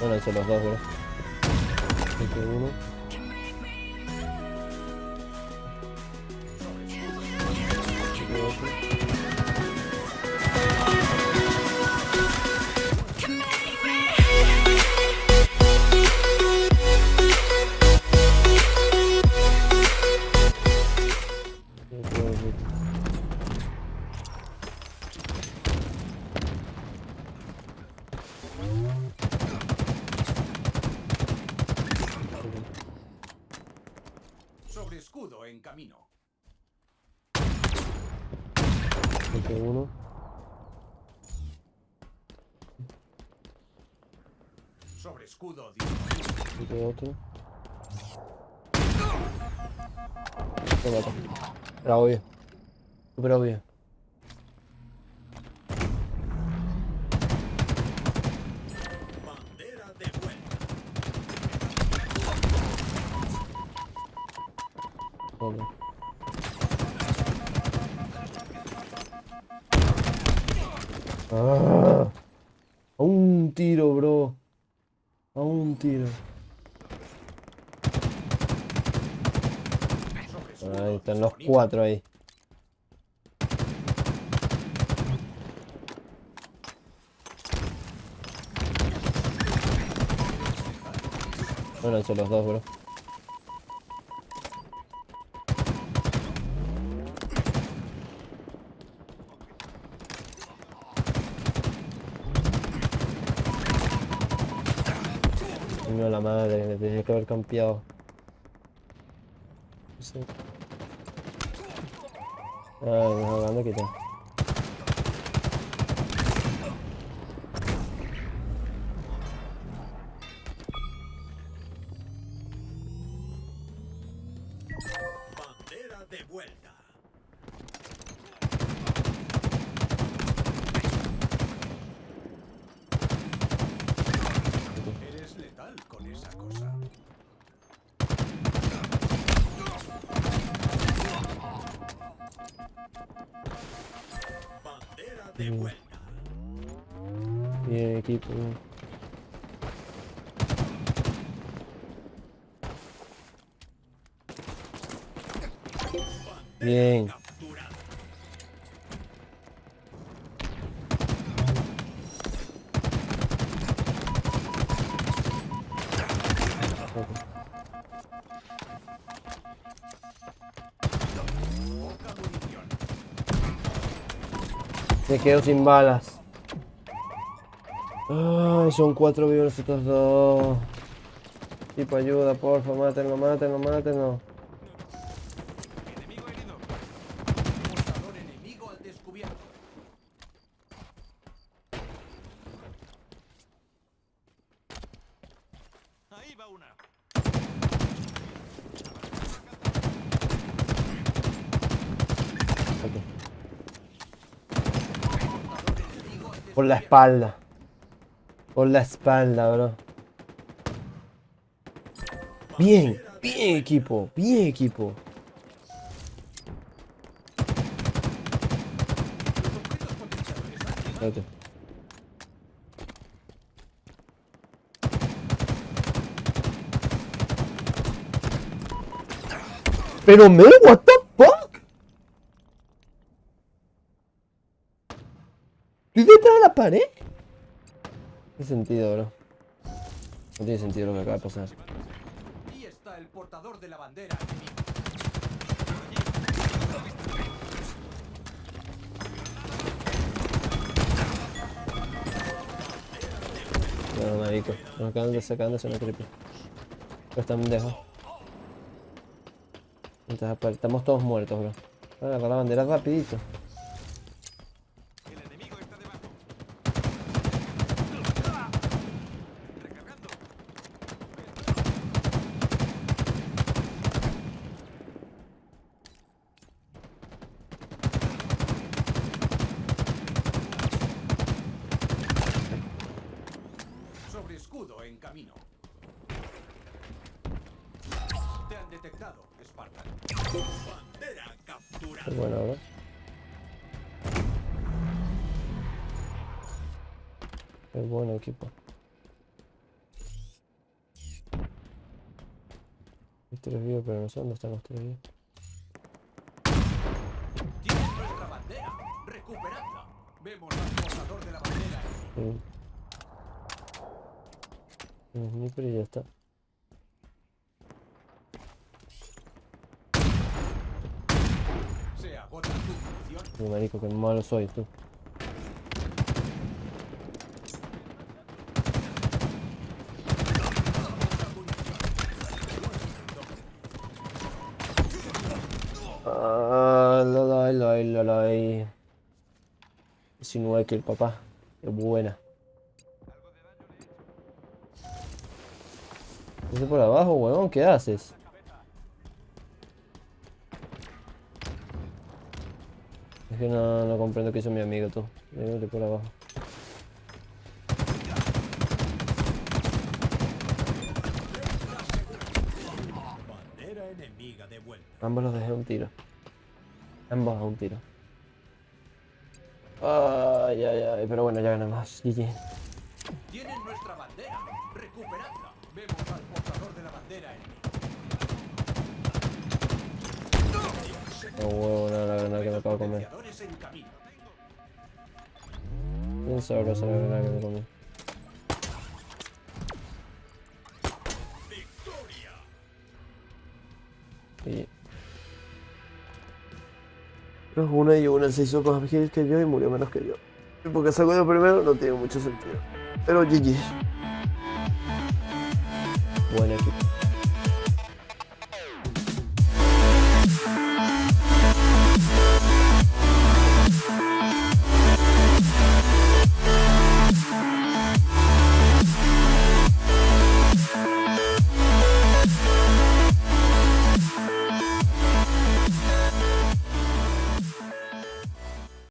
Bueno, hice los dos, bro. Hice uno. Hice otro. Sobre escudo en camino. Uno. Sobre escudo. Hice otro. Me mata. Era obvio. Súper obvio. Joder. Ah, a un tiro, bro. A un tiro. Ahí están los cuatro ahí. Bueno, son los dos, bro. Coño, la madre, me tenía que haber campeado. Sí. Ay, me jugando quita. Vuelta. Bien, equipo. Bien. Me quedo sin balas. Ay, son cuatro vivos estos dos. Tipo, ayuda, porfa, mátenlo, mátenlo, mátenlo. Enemigo herido. Portador enemigo al descubierto. Ahí va una. Ok. Portador enemigo al Por la espalda. Por la espalda, bro. Bien, bien equipo, bien equipo. Espérate. Pero me, what the fuck? ¿Estoy detrás de la pared? Tiene sentido, bro. No tiene sentido lo que acaba de pasar. Y está el portador de la bandera. No, marico. Nos acaban de sacar de una triple. Pero están lejos. Entonces, estamos todos muertos, bro. Voy a agarrar la bandera rapidito. en camino. Te han detectado, Spartan. Bandera capturada. Pues bueno, a ver. Es buen equipo. Hay tres vivos, pero no sé dónde están los tres vivos. Tienes nuestra bandera. Recuperadla. Vemos al portador de la bandera. Y ya está. Mi marico, que malo soy tú. Ah, la la la la la. 19 kill, papá. Qué buena. ¿Ese por abajo, huevón? ¿Qué haces? Es que no, comprendo que hizo mi amigo, tú. Venite por abajo. Ambos los dejé un tiro. Ambos a un tiro. Ay, ay, ay, pero bueno, ya ganamos. GG. Tienen nuestra bandera. Recuperadla. Vemos al portador de la bandera enemiga. No huevo, nada, la granada que me acabo de comer. En camino. Bien sabrosa la granada que me comí. Y... Pero una y una se hizo más kills que yo y murió menos que yo. Y porque salgo yo primero no tiene mucho sentido. Pero GG. Buenas.